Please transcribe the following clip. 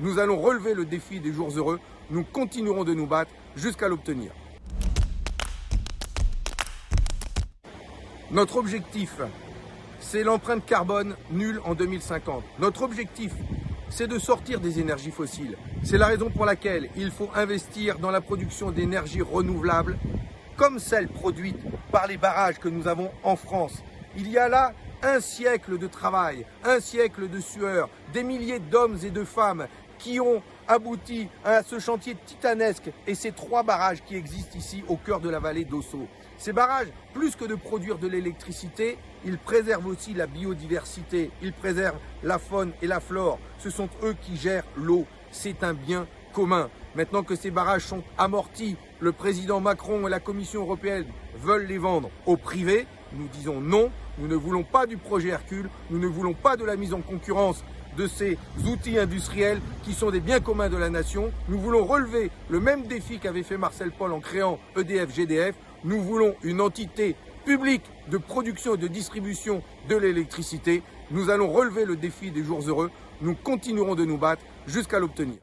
Nous allons relever le défi des jours heureux. Nous continuerons de nous battre jusqu'à l'obtenir. Notre objectif, c'est l'empreinte carbone nulle en 2050. Notre objectif, c'est de sortir des énergies fossiles. C'est la raison pour laquelle il faut investir dans la production d'énergie renouvelable, comme celle produite par les barrages que nous avons en France. Il y a là un siècle de travail, un siècle de sueur, des milliers d'hommes et de femmes qui ont abouti à ce chantier titanesque et ces trois barrages qui existent ici au cœur de la vallée d'Osso. Ces barrages, plus que de produire de l'électricité, ils préservent aussi la biodiversité, ils préservent la faune et la flore. Ce sont eux qui gèrent l'eau. C'est un bien commun. Maintenant que ces barrages sont amortis, le président Macron et la Commission européenne veulent les vendre au privé. Nous disons non, nous ne voulons pas du projet Hercule, nous ne voulons pas de la mise en concurrence de ces outils industriels qui sont des biens communs de la nation. Nous voulons relever le même défi qu'avait fait Marcel Paul en créant EDF-GDF. Nous voulons une entité publique de production et de distribution de l'électricité. Nous allons relever le défi des jours heureux. Nous continuerons de nous battre jusqu'à l'obtenir.